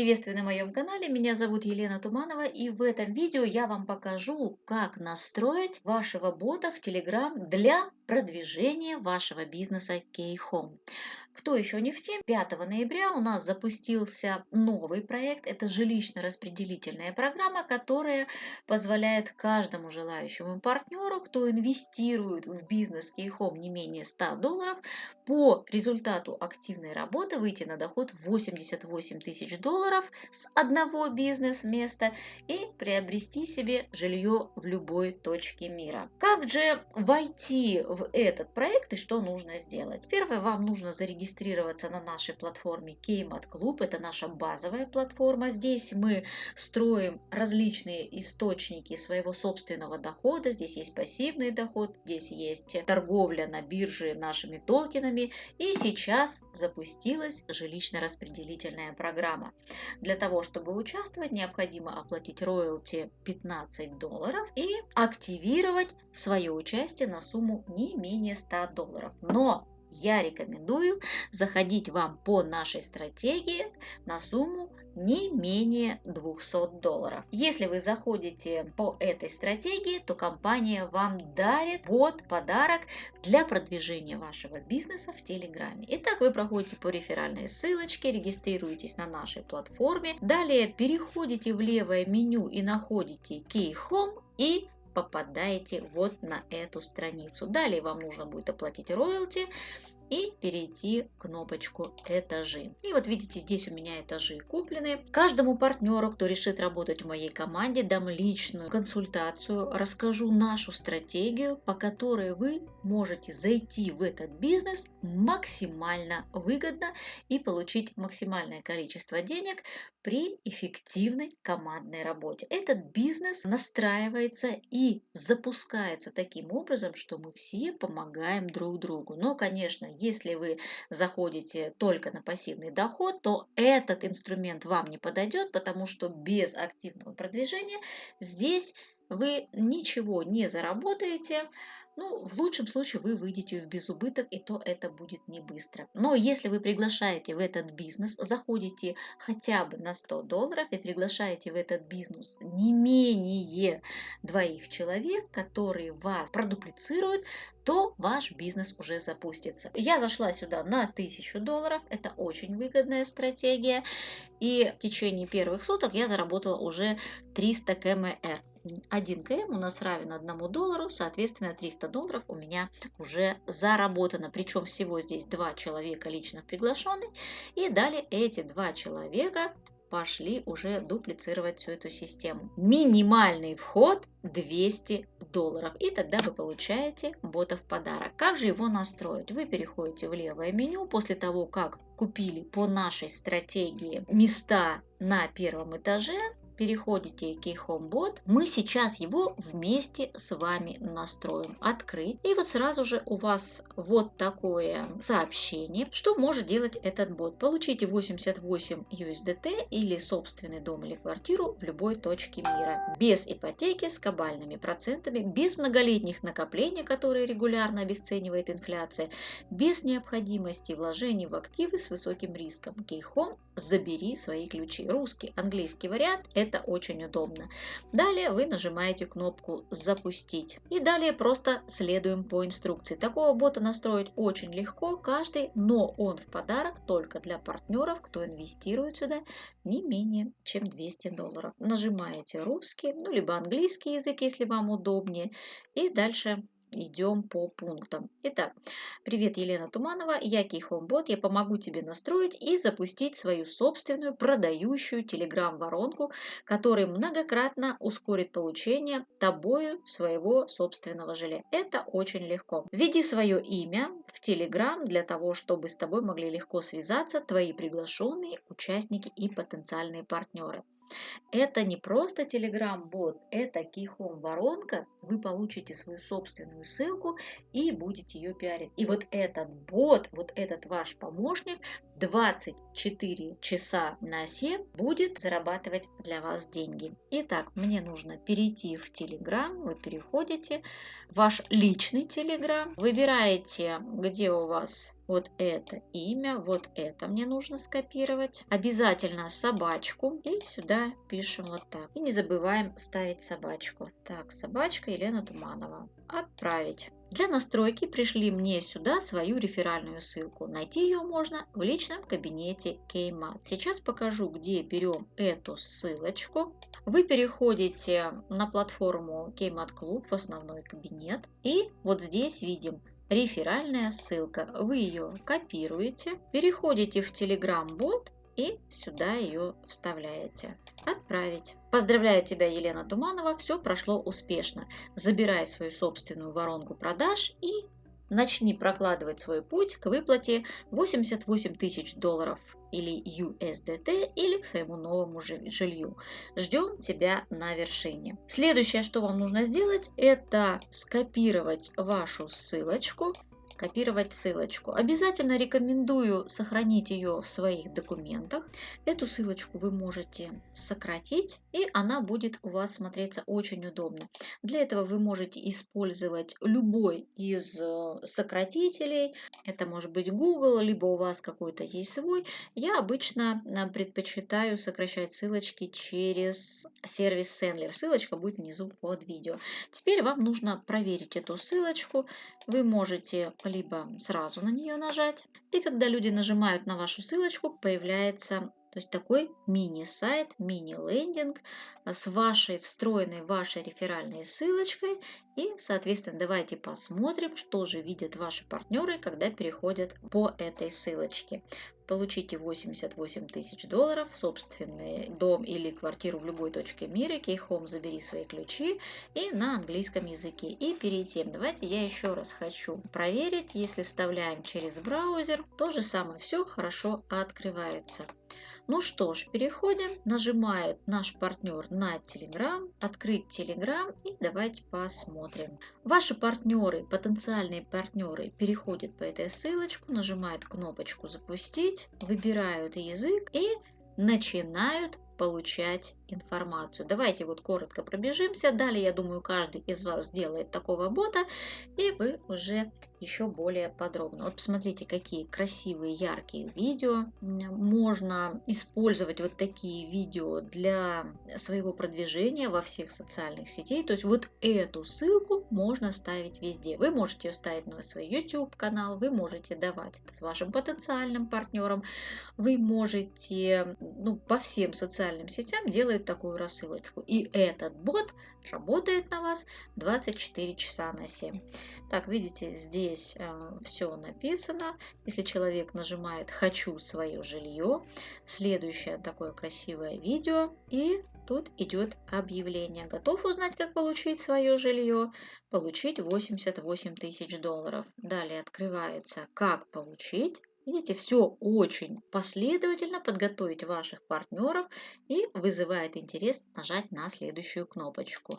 Приветствую на моем канале, меня зовут Елена Туманова и в этом видео я вам покажу, как настроить вашего бота в Telegram для продвижения вашего бизнеса K-Home. Кто еще не в теме, 5 ноября у нас запустился новый проект. Это жилищно-распределительная программа, которая позволяет каждому желающему партнеру, кто инвестирует в бизнес K-Home не менее 100 долларов, по результату активной работы выйти на доход 88 тысяч долларов с одного бизнес-места и приобрести себе жилье в любой точке мира. Как же войти в этот проект и что нужно сделать? Первое, вам нужно зарегистрироваться на нашей платформе Keymat Club. Это наша базовая платформа. Здесь мы строим различные источники своего собственного дохода. Здесь есть пассивный доход, здесь есть торговля на бирже нашими токенами. И сейчас запустилась жилищно-распределительная программа. Для того, чтобы участвовать, необходимо оплатить роялти 15 долларов и активировать свое участие на сумму не менее 100 долларов. Но я рекомендую заходить вам по нашей стратегии на сумму не менее 200 долларов. Если вы заходите по этой стратегии, то компания вам дарит вот подарок для продвижения вашего бизнеса в Телеграме. Итак, вы проходите по реферальной ссылочке, регистрируетесь на нашей платформе. Далее переходите в левое меню и находите Key Home и попадаете вот на эту страницу. Далее вам нужно будет оплатить роялти и перейти кнопочку «Этажи». И вот видите, здесь у меня этажи куплены. Каждому партнеру, кто решит работать в моей команде, дам личную консультацию, расскажу нашу стратегию, по которой вы можете зайти в этот бизнес максимально выгодно и получить максимальное количество денег при эффективной командной работе. Этот бизнес настраивается и запускается таким образом, что мы все помогаем друг другу. Но, конечно, если вы заходите только на пассивный доход, то этот инструмент вам не подойдет, потому что без активного продвижения здесь вы ничего не заработаете, ну, в лучшем случае вы выйдете в безубыток, и то это будет не быстро. Но если вы приглашаете в этот бизнес, заходите хотя бы на 100 долларов и приглашаете в этот бизнес не менее двоих человек, которые вас продуплицируют, то ваш бизнес уже запустится. Я зашла сюда на 1000 долларов, это очень выгодная стратегия, и в течение первых суток я заработала уже 300 КМР. 1 КМ у нас равен 1 доллару, соответственно 300 долларов у меня уже заработано. Причем всего здесь два человека лично приглашены. И далее эти два человека пошли уже дуплицировать всю эту систему. Минимальный вход 200 долларов. И тогда вы получаете бота в подарок. Как же его настроить? Вы переходите в левое меню после того, как купили по нашей стратегии места на первом этаже, переходите к HomeBot, мы сейчас его вместе с вами настроим. Открыть. И вот сразу же у вас вот такое сообщение, что может делать этот бот. Получите 88 USDT или собственный дом или квартиру в любой точке мира. Без ипотеки, с кабальными процентами, без многолетних накоплений, которые регулярно обесценивает инфляция, без необходимости вложений в активы с высоким риском. Кейхом забери свои ключи. Русский, английский вариант – это это очень удобно. Далее вы нажимаете кнопку «Запустить». И далее просто следуем по инструкции. Такого бота настроить очень легко каждый, но он в подарок только для партнеров, кто инвестирует сюда не менее чем 200 долларов. Нажимаете русский, ну либо английский язык, если вам удобнее. И дальше идем по пунктам. Итак, привет, Елена Туманова, я Кейхомбот, я помогу тебе настроить и запустить свою собственную продающую Telegram-воронку, которая многократно ускорит получение тобою своего собственного жилья. Это очень легко. Введи свое имя в Telegram для того, чтобы с тобой могли легко связаться твои приглашенные участники и потенциальные партнеры. Это не просто Telegram-бот, это Keyhome воронка. Вы получите свою собственную ссылку и будете ее пиарить. И вот этот бот, вот этот ваш помощник 24 часа на 7 будет зарабатывать для вас деньги. Итак, мне нужно перейти в Telegram. Вы переходите в ваш личный Telegram, выбираете, где у вас вот это имя, вот это мне нужно скопировать. Обязательно собачку. И сюда пишем вот так. И не забываем ставить собачку. Так, собачка Елена Туманова. Отправить. Для настройки пришли мне сюда свою реферальную ссылку. Найти ее можно в личном кабинете Keymat. Сейчас покажу, где берем эту ссылочку. Вы переходите на платформу Keymat Club в основной кабинет. И вот здесь видим реферальная ссылка. Вы ее копируете, переходите в Telegram бот и сюда ее вставляете. Отправить. Поздравляю тебя, Елена Туманова, все прошло успешно. Забирай свою собственную воронку продаж и начни прокладывать свой путь к выплате 88 тысяч долларов или USDT или к своему новому жилью. Ждем тебя на вершине. Следующее, что вам нужно сделать, это скопировать вашу ссылочку копировать ссылочку. Обязательно рекомендую сохранить ее в своих документах. Эту ссылочку вы можете сократить, и она будет у вас смотреться очень удобно. Для этого вы можете использовать любой из э, сократителей. Это может быть Google, либо у вас какой-то есть свой. Я обычно э, предпочитаю сокращать ссылочки через сервис Sendler. Ссылочка будет внизу под видео. Теперь вам нужно проверить эту ссылочку. Вы можете либо сразу на нее нажать. И когда люди нажимают на вашу ссылочку, появляется то есть такой мини-сайт, мини-лендинг с вашей встроенной вашей реферальной ссылочкой. И, соответственно, давайте посмотрим, что же видят ваши партнеры, когда переходят по этой ссылочке. Получите 88 тысяч долларов, собственный дом или квартиру в любой точке мира, Кейхом забери свои ключи и на английском языке. И перед тем, давайте я еще раз хочу проверить, если вставляем через браузер, то же самое. Все хорошо открывается. Ну что ж, переходим, нажимает наш партнер на Telegram, открыть Telegram. И давайте посмотрим. Ваши партнеры, потенциальные партнеры переходят по этой ссылочке, нажимают кнопочку запустить, выбирают язык и начинают получать информацию. Давайте вот коротко пробежимся. Далее, я думаю, каждый из вас сделает такого бота, и вы уже еще более подробно. Вот посмотрите, какие красивые, яркие видео. Можно использовать вот такие видео для своего продвижения во всех социальных сетей. То есть вот эту ссылку можно ставить везде. Вы можете ее ставить на свой YouTube канал, вы можете давать это вашим потенциальным партнером, вы можете ну, по всем социальным сетям делать делает такую рассылочку. И этот бот работает на вас 24 часа на 7. Так, видите, здесь э, все написано. Если человек нажимает «Хочу свое жилье», следующее такое красивое видео, и тут идет объявление. Готов узнать, как получить свое жилье? Получить 88 тысяч долларов. Далее открывается «Как получить?» Видите, все очень последовательно подготовить ваших партнеров и вызывает интерес нажать на следующую кнопочку.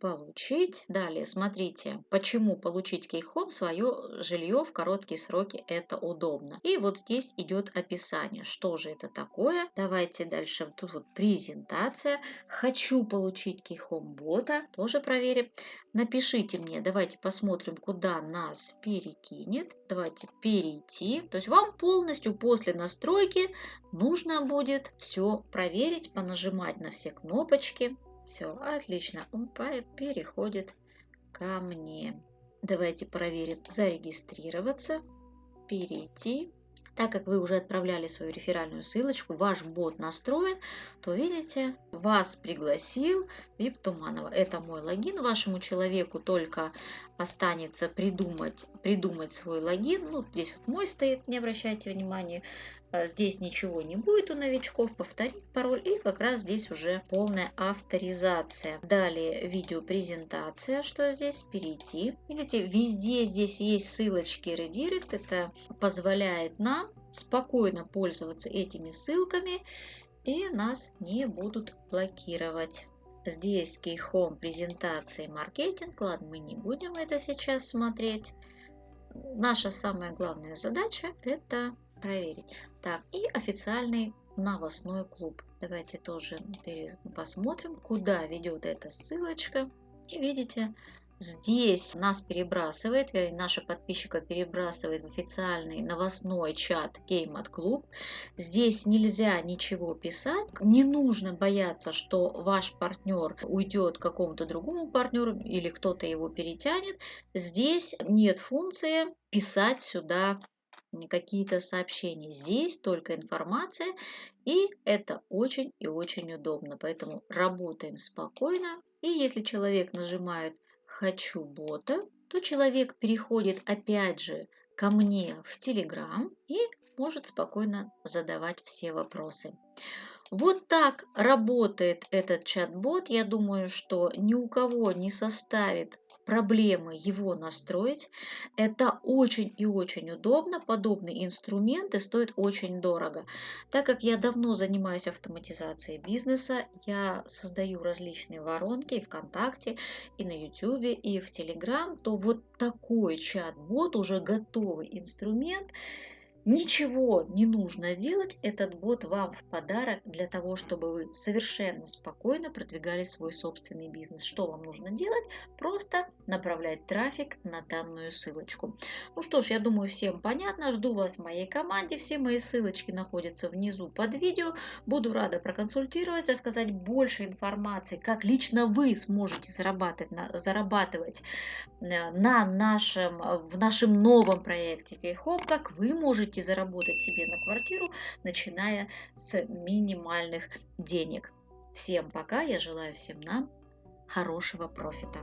Получить. Далее, смотрите, почему получить кейхом свое жилье в короткие сроки это удобно. И вот здесь идет описание, что же это такое. Давайте дальше, тут вот презентация. Хочу получить кейхом бота, тоже проверим. Напишите мне, давайте посмотрим, куда нас перекинет. Давайте перейти. То есть вам полностью после настройки нужно будет все проверить, понажимать на все кнопочки. Все, отлично. Он переходит ко мне. Давайте проверим зарегистрироваться, перейти. Так как вы уже отправляли свою реферальную ссылочку, ваш бот настроен, то видите, вас пригласил VIP Туманова. Это мой логин. Вашему человеку только останется придумать, придумать свой логин. Ну, здесь вот мой стоит, не обращайте внимания. А, здесь ничего не будет у новичков, повторить пароль и как раз здесь уже полная авторизация. Далее видеопрезентация, что здесь, перейти. Видите, везде здесь есть ссылочки редирект, это позволяет нам спокойно пользоваться этими ссылками и нас не будут блокировать. Здесь Key презентации маркетинг. Ладно, мы не будем это сейчас смотреть. Наша самая главная задача это проверить. Так, и официальный новостной клуб. Давайте тоже посмотрим, куда ведет эта ссылочка. И видите, Здесь нас перебрасывает, вернее, наша подписчика перебрасывает в официальный новостной чат Кеймат Клуб. Здесь нельзя ничего писать, не нужно бояться, что ваш партнер уйдет к какому-то другому партнеру или кто-то его перетянет. Здесь нет функции писать сюда какие-то сообщения. Здесь только информация, и это очень и очень удобно. Поэтому работаем спокойно. И если человек нажимает «Хочу бота», то человек переходит опять же ко мне в Telegram и может спокойно задавать все вопросы. Вот так работает этот чат-бот. Я думаю, что ни у кого не составит проблемы его настроить. Это очень и очень удобно. Подобные инструменты стоят очень дорого. Так как я давно занимаюсь автоматизацией бизнеса, я создаю различные воронки и ВКонтакте, и на YouTube, и в Telegram, то вот такой чат-бот, уже готовый инструмент – Ничего не нужно делать, этот бот вам в подарок для того, чтобы вы совершенно спокойно продвигали свой собственный бизнес. Что вам нужно делать? Просто направлять трафик на данную ссылочку. Ну что ж, я думаю, всем понятно. Жду вас в моей команде. Все мои ссылочки находятся внизу под видео. Буду рада проконсультировать, рассказать больше информации, как лично вы сможете зарабатывать на, зарабатывать э, на нашем, в нашем новом проекте Кейхоп, как вы можете можете заработать себе на квартиру, начиная с минимальных денег. Всем пока, я желаю всем нам хорошего профита.